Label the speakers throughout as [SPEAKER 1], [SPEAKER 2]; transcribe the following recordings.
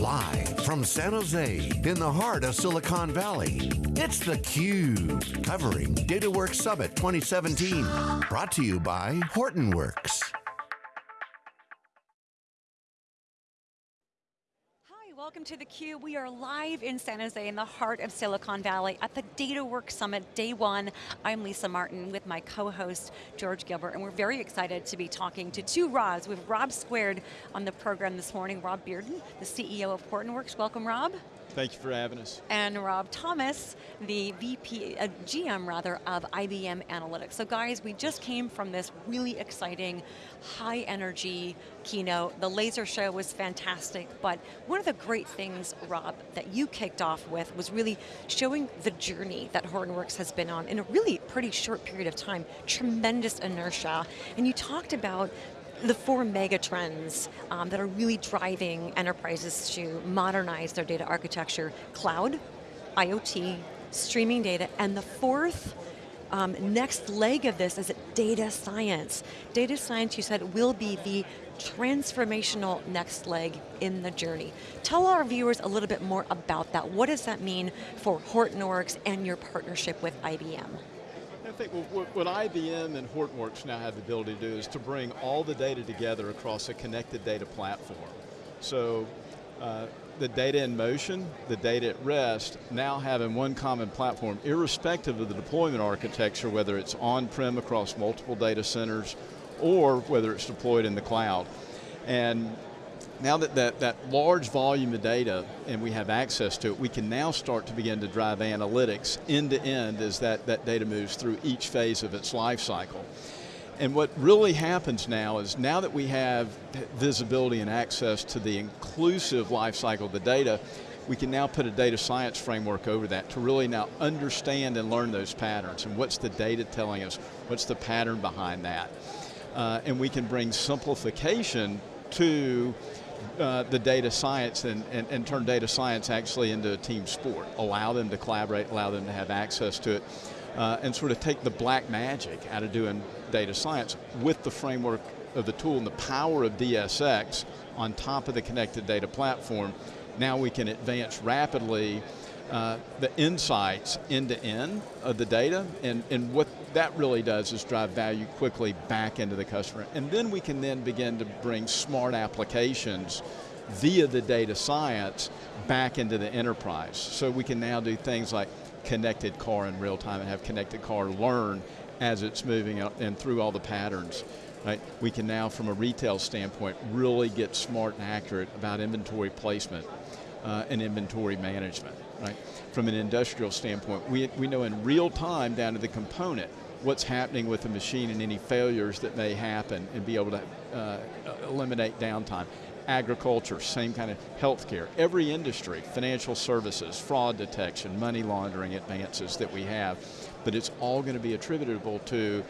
[SPEAKER 1] Live from San Jose, in the heart of Silicon Valley, it's theCUBE, covering DataWorks Summit 2017. Brought to you by Hortonworks.
[SPEAKER 2] Welcome to theCUBE. We are live in San Jose in the heart of Silicon Valley at the DataWorks Summit, day one. I'm Lisa Martin with my co-host, George Gilbert, and we're very excited to be talking to two Robs. We have Rob Squared on the program this morning, Rob Bearden, the CEO of Hortonworks. Welcome, Rob.
[SPEAKER 3] Thank you for having us.
[SPEAKER 2] And Rob Thomas, the VP, uh, GM rather, of IBM Analytics. So guys, we just came from this really exciting, high energy keynote. The laser show was fantastic, but one of the great things, Rob, that you kicked off with was really showing the journey that Hortonworks has been on in a really pretty short period of time, tremendous inertia. And you talked about the four mega trends um, that are really driving enterprises to modernize their data architecture, cloud, IoT, streaming data, and the fourth um, next leg of this is data science. Data science, you said, will be the transformational next leg in the journey. Tell our viewers a little bit more about that. What does that mean for Hortonworks and your partnership with IBM?
[SPEAKER 3] I think what, what IBM and Hortonworks now have the ability to do is to bring all the data together across a connected data platform. So uh, the data in motion, the data at rest, now having one common platform, irrespective of the deployment architecture, whether it's on-prem across multiple data centers, or whether it's deployed in the cloud. And now that, that that large volume of data and we have access to it, we can now start to begin to drive analytics end to end as that, that data moves through each phase of its life cycle. And what really happens now is now that we have visibility and access to the inclusive life cycle of the data, we can now put a data science framework over that to really now understand and learn those patterns and what's the data telling us, what's the pattern behind that. Uh, and we can bring simplification to uh, the data science and, and, and, turn data science actually into a team sport. Allow them to collaborate, allow them to have access to it, uh, and sort of take the black magic out of doing data science with the framework of the tool and the power of DSX on top of the connected data platform. Now we can advance rapidly uh, the insights end to end of the data, and, and what that really does is drive value quickly back into the customer. And then we can then begin to bring smart applications via the data science back into the enterprise. So we can now do things like connected car in real time and have connected car learn as it's moving and through all the patterns. Right? We can now, from a retail standpoint, really get smart and accurate about inventory placement uh, and inventory management right? From an industrial standpoint, we, we know in real time down to the component what's happening with the machine and any failures that may happen and be able to uh, eliminate downtime. Agriculture, same kind of healthcare. Every industry, financial services, fraud detection, money laundering advances that we have, but it's all going to be attributable to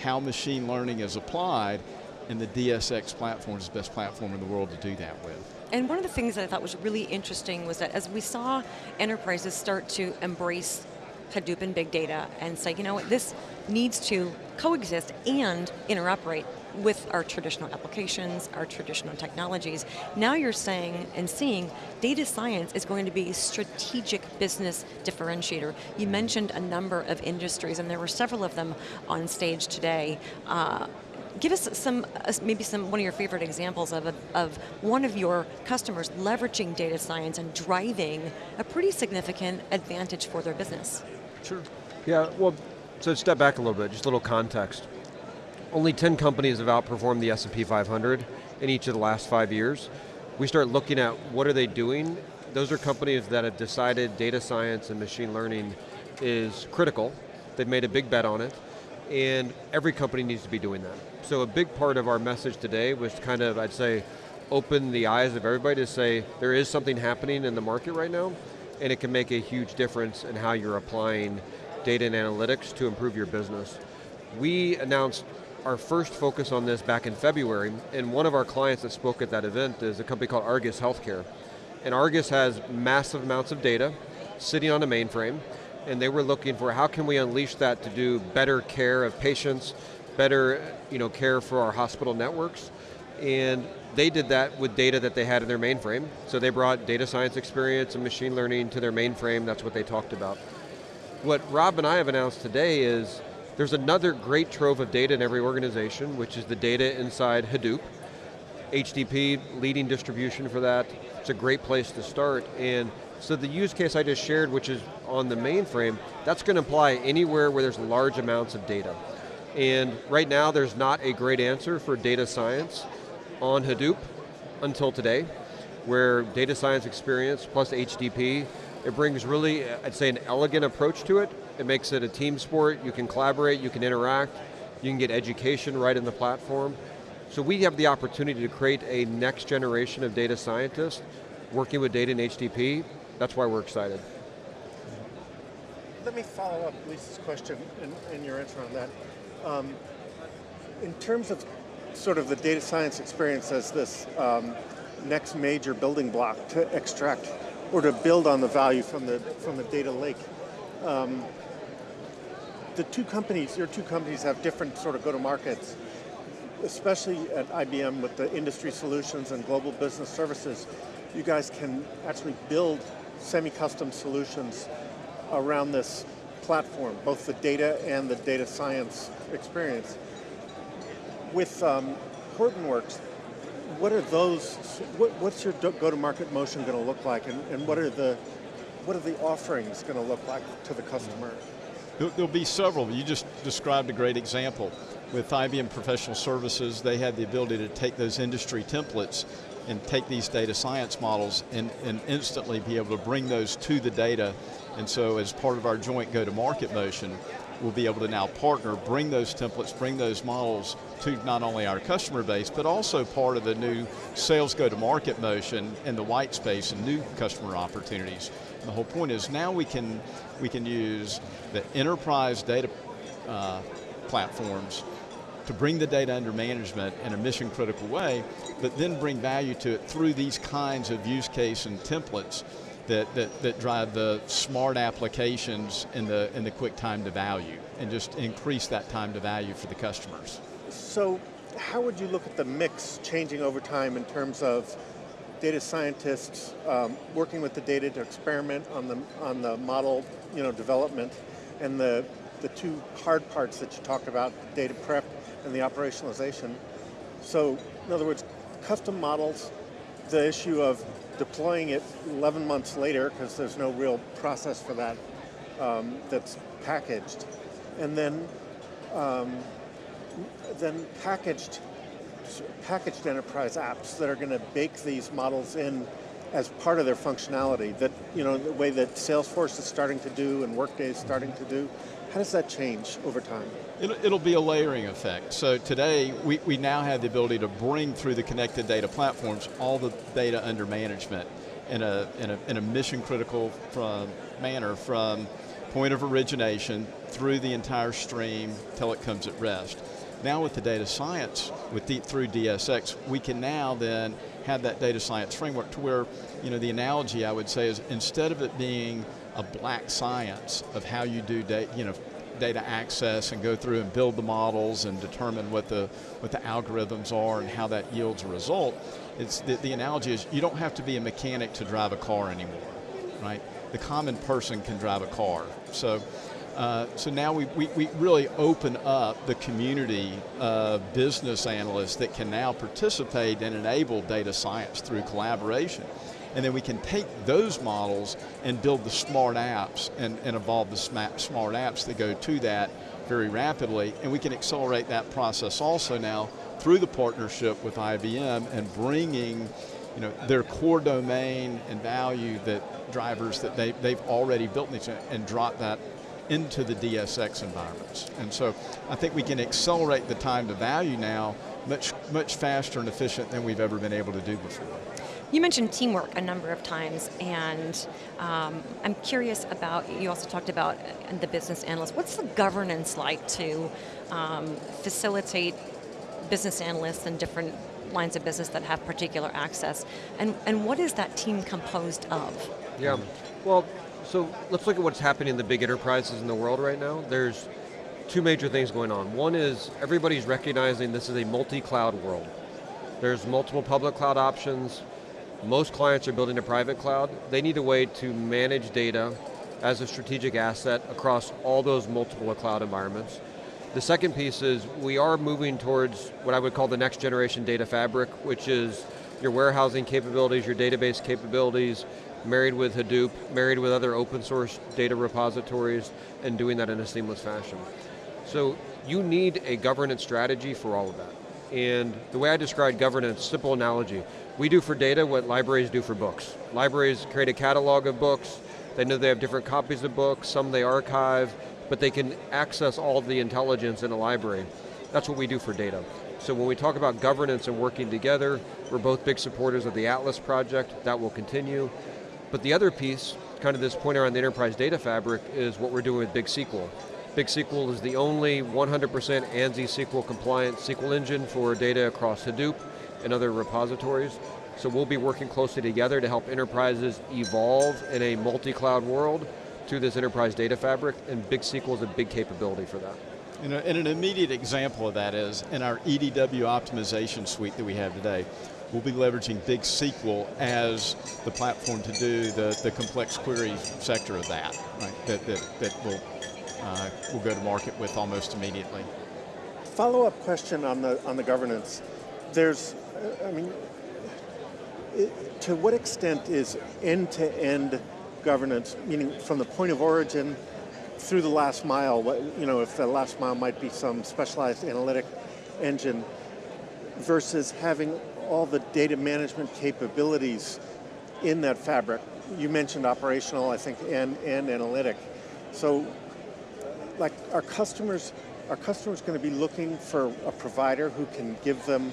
[SPEAKER 3] how machine learning is applied and the DSX platform is the best platform in the world to do that with.
[SPEAKER 2] And one of the things that I thought was really interesting was that as we saw enterprises start to embrace Hadoop and big data and say, you know what, this needs to coexist and interoperate with our traditional applications, our traditional technologies. Now you're saying and seeing data science is going to be a strategic business differentiator. You mentioned a number of industries and there were several of them on stage today. Uh, give us some, uh, maybe some, one of your favorite examples of, a, of one of your customers leveraging data science and driving a pretty significant advantage for their business.
[SPEAKER 3] Sure.
[SPEAKER 4] Yeah, well, so step back a little bit, just a little context. Only 10 companies have outperformed the S&P 500 in each of the last five years. We start looking at what are they doing. Those are companies that have decided data science and machine learning is critical. They've made a big bet on it, and every company needs to be doing that. So a big part of our message today was kind of, I'd say, open the eyes of everybody to say there is something happening in the market right now, and it can make a huge difference in how you're applying data and analytics to improve your business. We announced our first focus on this back in February, and one of our clients that spoke at that event is a company called Argus Healthcare. And Argus has massive amounts of data sitting on a mainframe, and they were looking for how can we unleash that to do better care of patients, better you know, care for our hospital networks. And they did that with data that they had in their mainframe. So they brought data science experience and machine learning to their mainframe, that's what they talked about. What Rob and I have announced today is there's another great trove of data in every organization, which is the data inside Hadoop. HDP, leading distribution for that. It's a great place to start. And so the use case I just shared, which is on the mainframe, that's going to apply anywhere where there's large amounts of data. And right now there's not a great answer for data science on Hadoop until today, where data science experience plus HDP, it brings really, I'd say an elegant approach to it. It makes it a team sport, you can collaborate, you can interact, you can get education right in the platform. So we have the opportunity to create a next generation of data scientists working with data in HDP. That's why we're excited.
[SPEAKER 5] Let me follow up Lisa's question and, and your answer on that. Um, in terms of sort of the data science experience as this um, next major building block to extract or to build on the value from the from the data lake. Um, the two companies, your two companies have different sort of go-to-markets, especially at IBM with the industry solutions and global business services. You guys can actually build semi-custom solutions around this platform, both the data and the data science experience. With um, Hortonworks, what are those, what, what's your go-to-market motion going to look like and, and what are the what are the offerings going to look like to the customer?
[SPEAKER 3] There'll be several. You just described a great example. With IBM Professional Services, they had the ability to take those industry templates and take these data science models and, and instantly be able to bring those to the data. And so as part of our joint go-to-market motion, we'll be able to now partner, bring those templates, bring those models to not only our customer base, but also part of the new sales go-to-market motion in the white space and new customer opportunities. And the whole point is now we can, we can use the enterprise data uh, platforms to bring the data under management in a mission critical way, but then bring value to it through these kinds of use case and templates that, that, that drive the smart applications and the, and the quick time to value and just increase that time to value for the customers.
[SPEAKER 5] So how would you look at the mix changing over time in terms of data scientists um, working with the data to experiment on the, on the model you know, development and the, the two hard parts that you talked about, data prep and the operationalization. So in other words, custom models, the issue of deploying it 11 months later, because there's no real process for that um, that's packaged, and then um, then packaged packaged enterprise apps that are going to bake these models in as part of their functionality. That you know the way that Salesforce is starting to do and Workday is starting to do. How does that change over time?
[SPEAKER 3] It'll, it'll, be a layering effect. So today, we, we now have the ability to bring through the connected data platforms all the data under management in a, in a, in a mission critical from, manner from point of origination through the entire stream till it comes at rest. Now with the data science, with the, through DSX, we can now then have that data science framework to where, you know, the analogy I would say is instead of it being a black science of how you do data, you know, data access and go through and build the models and determine what the what the algorithms are and how that yields a result. It's the, the analogy is you don't have to be a mechanic to drive a car anymore, right? The common person can drive a car. So uh, so now we, we, we, really open up the community of business analysts that can now participate and enable data science through collaboration. And then we can take those models and build the smart apps and, and evolve the smart apps that go to that very rapidly. And we can accelerate that process also now through the partnership with IBM and bringing you know, their core domain and value that drivers that they, they've already built and drop that into the DSX environments. And so I think we can accelerate the time to value now much, much faster and efficient than we've ever been able to do before.
[SPEAKER 2] You mentioned teamwork a number of times, and um, I'm curious about, you also talked about the business analyst. What's the governance like to um, facilitate business analysts and different lines of business that have particular access? And, and what is that team composed of?
[SPEAKER 4] Yeah, well, so let's look at what's happening in the big enterprises in the world right now. There's two major things going on. One is everybody's recognizing this is a multi-cloud world There's multiple public cloud options. Most clients are building a private cloud. They need a way to manage data as a strategic asset across all those multiple cloud environments. The second piece is we are moving towards what I would call the next generation data fabric, which is your warehousing capabilities, your database capabilities, married with Hadoop, married with other open source data repositories, and doing that in a seamless fashion. So you need a governance strategy for all of that. And the way I describe governance, simple analogy, we do for data what libraries do for books. Libraries create a catalog of books, they know they have different copies of books, some they archive, but they can access all the intelligence in a library. That's what we do for data. So when we talk about governance and working together, we're both big supporters of the Atlas project, that will continue. But the other piece, kind of this point around the enterprise data fabric, is what we're doing with Big SQL. Big SQL is the only 100% ANSI SQL compliant SQL engine for data across Hadoop and other repositories. So we'll be working closely together to help enterprises evolve in a multi-cloud world to this enterprise data fabric, and Big SQL is a big capability for that.
[SPEAKER 3] And, a, and, an immediate example of that is in our EDW optimization suite that we have today, we'll be leveraging Big SQL as the platform to do the, the complex query sector of that, right? that, that, that will uh, we'll go to market with almost immediately.
[SPEAKER 5] Follow-up question on the on the governance. There's, I mean, it, to what extent is end-to-end -end governance, meaning from the point of origin through the last mile, what, you know, if the last mile might be some specialized analytic engine, versus having all the data management capabilities in that fabric. You mentioned operational, I think, and, and analytic. So like our customers, are customers going to be looking for a provider who can give them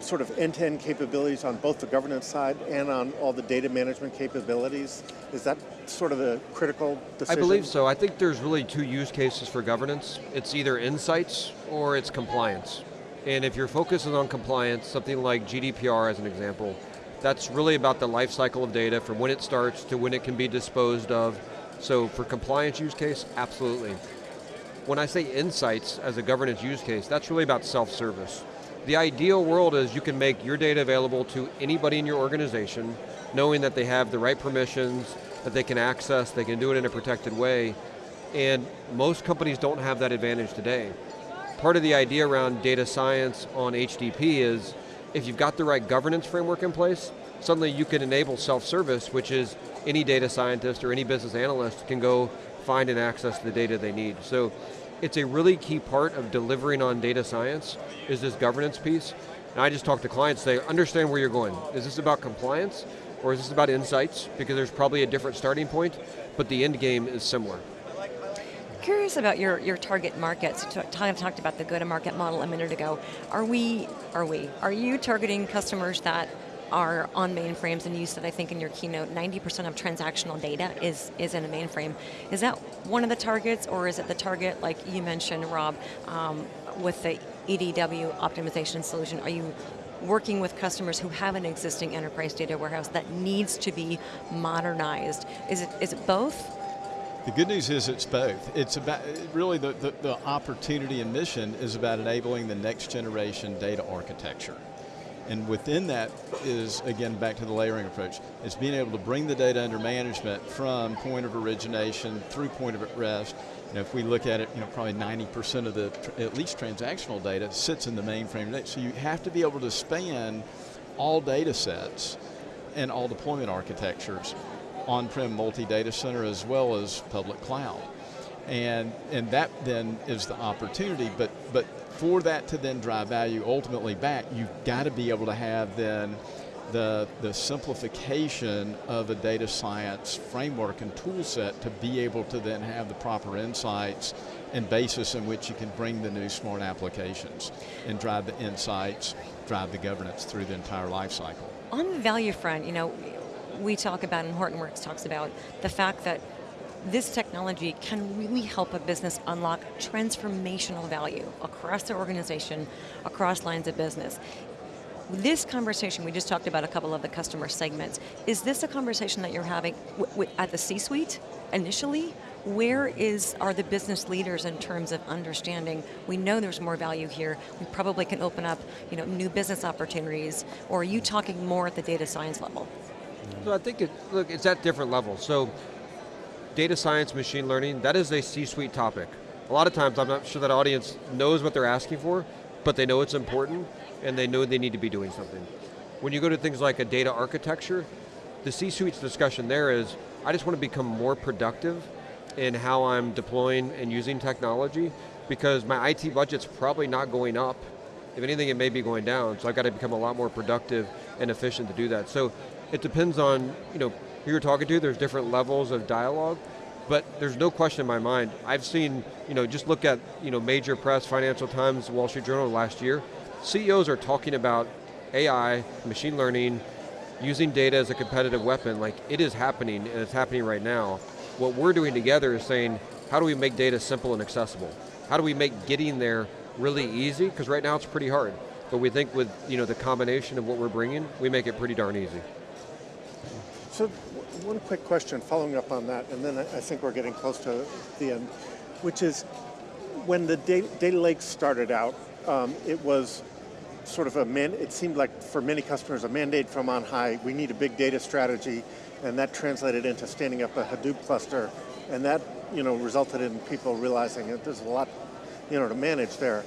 [SPEAKER 5] sort of end-to-end capabilities on both the governance side and on all the data management capabilities? Is that sort of the critical decision?
[SPEAKER 4] I believe so. I think there's really two use cases for governance. It's either insights or it's compliance. And if you're focusing on compliance, something like GDPR as an example, that's really about the life cycle of data from when it starts to when it can be disposed of. So for compliance use case, absolutely. When I say insights as a governance use case, that's really about self-service. The ideal world is you can make your data available to anybody in your organization, knowing that they have the right permissions, that they can access, they can do it in a protected way, and most companies don't have that advantage today. Part of the idea around data science on HDP is, if you've got the right governance framework in place, suddenly you can enable self-service, which is any data scientist or any business analyst can go find and access the data they need. So it's a really key part of delivering on data science, is this governance piece. And I just talk to clients, they understand where you're going. Is this about compliance, or is this about insights? Because there's probably a different starting point, but the end game is similar.
[SPEAKER 2] Curious about your, your target markets. You talked about the go-to-market model a minute ago. Are we, are we, are you targeting customers that are on mainframes, and you said, I think in your keynote, 90% of transactional data is, is in a mainframe. Is that one of the targets, or is it the target, like you mentioned, Rob, um, with the EDW optimization solution? Are you working with customers who have an existing enterprise data warehouse that needs to be modernized? Is it, is it both?
[SPEAKER 3] The good news is it's both. It's about, really the, the, the opportunity and mission is about enabling the next generation data architecture. And within that is, again, back to the layering approach. It's being able to bring the data under management from point of origination through point of rest. You know, if we look at it, you know, probably 90% of the, at least transactional data, sits in the mainframe. So you have to be able to span all data sets and all deployment architectures, on-prem multi-data center as well as public cloud. And, and that then is the opportunity, but, but for that to then drive value ultimately back, you've got to be able to have then the, the simplification of a data science framework and tool set to be able to then have the proper insights and basis in which you can bring the new smart applications and drive the insights, drive the governance through the entire life cycle.
[SPEAKER 2] On the value front, you know, we talk about, and Hortonworks talks about, the fact that this technology can really help a business unlock transformational value across their organization, across lines of business. This conversation, we just talked about a couple of the customer segments. Is this a conversation that you're having at the C-suite initially, where is are the business leaders in terms of understanding, we know there's more value here, we probably can open up you know, new business opportunities, or are you talking more at the data science level?
[SPEAKER 4] So I think, it, look, it's at different levels. So data science, machine learning, that is a C-suite topic. A lot of times I'm not sure that audience knows what they're asking for, but they know it's important and they know they need to be doing something. When you go to things like a data architecture, the C-suite's discussion there is, I just want to become more productive in how I'm deploying and using technology because my IT budget's probably not going up. If anything, it may be going down, so I've got to become a lot more productive and efficient to do that. So it depends on, you know, who you're talking to, there's different levels of dialogue, but there's no question in my mind. I've seen, you know, just look at, you know, major press, Financial Times, Wall Street Journal last year, CEOs are talking about AI, machine learning, using data as a competitive weapon, like it is happening and it's happening right now. What we're doing together is saying, how do we make data simple and accessible? How do we make getting there really easy? Because right now it's pretty hard. But we think with you know, the combination of what we're bringing, we make it pretty darn easy.
[SPEAKER 5] So one quick question following up on that, and then I think we're getting close to the end, which is, when the data, data lake started out, um, it was sort of a man, it seemed like for many customers a mandate from on high, we need a big data strategy, and that translated into standing up a Hadoop cluster, and that you know resulted in people realizing that there's a lot you know to manage there.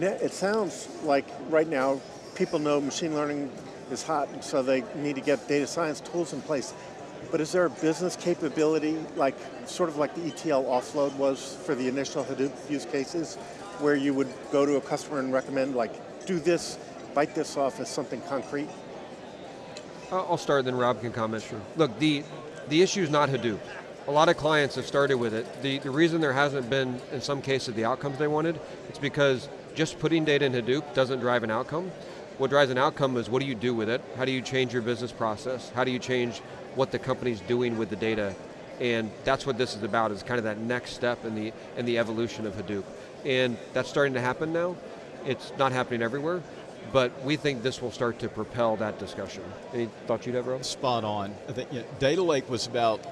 [SPEAKER 5] It sounds like right now people know machine learning is hot, so they need to get data science tools in place. But is there a business capability, like sort of like the ETL offload was for the initial Hadoop use cases, where you would go to a customer and recommend like do this, bite this off as something concrete?
[SPEAKER 4] I'll start, then Rob can comment. Sure. Look, the, the issue is not Hadoop. A lot of clients have started with it. The, the reason there hasn't been, in some cases, the outcomes they wanted, it's because just putting data in Hadoop doesn't drive an outcome. What drives an outcome is what do you do with it? How do you change your business process? How do you change what the company's doing with the data? And that's what this is about, is kind of that next step in the, in the evolution of Hadoop. And that's starting to happen now. It's not happening everywhere, but we think this will start to propel that discussion. Any thoughts you'd have, Rob?
[SPEAKER 3] Spot on. I think you know, Data Lake was about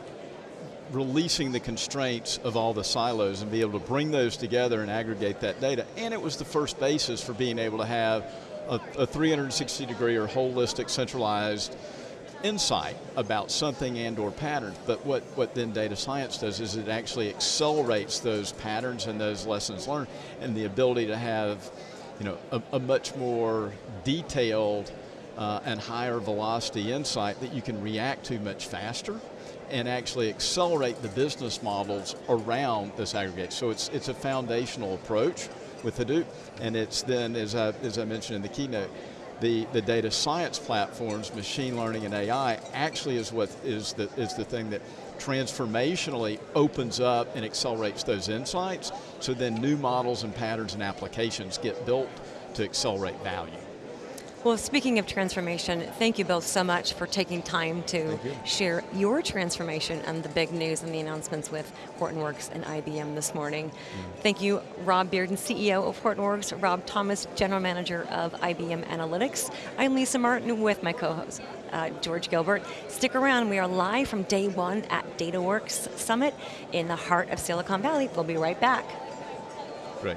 [SPEAKER 3] releasing the constraints of all the silos and be able to bring those together and aggregate that data. And it was the first basis for being able to have a, a 360 degree or holistic centralized insight about something and or patterns, but what, what then data science does is it actually accelerates those patterns and those lessons learned and the ability to have you know, a, a much more detailed uh, and higher velocity insight that you can react to much faster and actually accelerate the business models around this aggregate. So it's, it's a foundational approach with Hadoop, and it's then, as I, as I mentioned in the keynote, the, the data science platforms, machine learning and AI, actually is what is the, is the thing that transformationally opens up and accelerates those insights, so then new models and patterns and applications get built to accelerate value.
[SPEAKER 2] Well, speaking of transformation, thank you both so much for taking time to share your transformation and the big news and the announcements with Hortonworks and IBM this morning. Mm. Thank you, Rob Bearden, CEO of Hortonworks, Rob Thomas, General Manager of IBM Analytics. I'm Lisa Martin with my co-host, uh, George Gilbert. Stick around, we are live from day one at DataWorks Summit in the heart of Silicon Valley. We'll be right back.
[SPEAKER 3] Great.